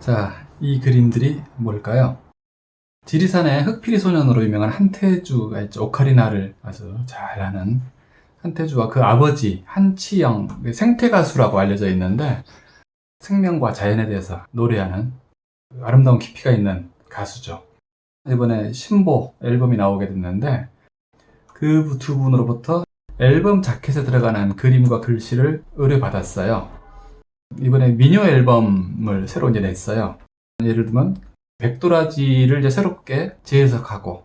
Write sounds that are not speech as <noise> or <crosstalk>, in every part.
자, 이 그림들이 뭘까요? 지리산의 흑피리 소년으로 유명한 한태주가 있죠. 오카리나를 아주 잘하는 한태주와 그 아버지 한치영 생태 가수라고 알려져 있는데 생명과 자연에 대해서 노래하는 아름다운 깊이가 있는 가수죠. 이번에 신보 앨범이 나오게 됐는데 그 두 분으로부터 앨범 자켓에 들어가는 그림과 글씨를 의뢰받았어요. 이번에 미녀 앨범을 새로 이제 냈어요. 예를 들면 백도라지를 이제 새롭게 재해석하고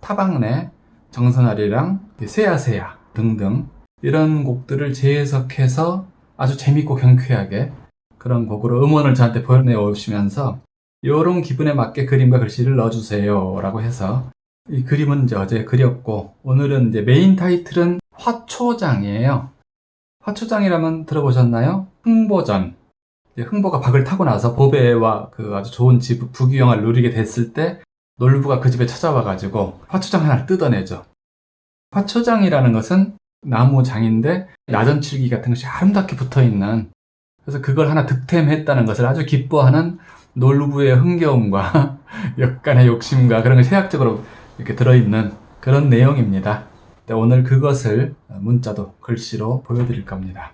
타박내, 정선아리랑 세야세야 등등 이런 곡들을 재해석해서 아주 재밌고 경쾌하게 그런 곡으로 음원을 저한테 보내오시면서 이런 기분에 맞게 그림과 글씨를 넣어주세요 라고 해서 이 그림은 이제 어제 그렸고 오늘은 이제 메인 타이틀은 화초장이에요 화초장이라면 들어보셨나요? 흥보전 흥보가 박을 타고 나서 보배와 그 아주 좋은 집 부귀영화를 누리게 됐을 때 놀부가 그 집에 찾아와 가지고 화초장 하나를 뜯어내죠 화초장이라는 것은 나무장인데 나전칠기 같은 것이 아름답게 붙어있는 그래서 그걸 하나 득템했다는 것을 아주 기뻐하는 놀부의 흥겨움과 <laughs> 약간의 욕심과 그런 것이 해학적으로 이렇게 들어있는 그런 내용입니다. 네, 오늘 그것을 문자도 글씨로 보여드릴 겁니다.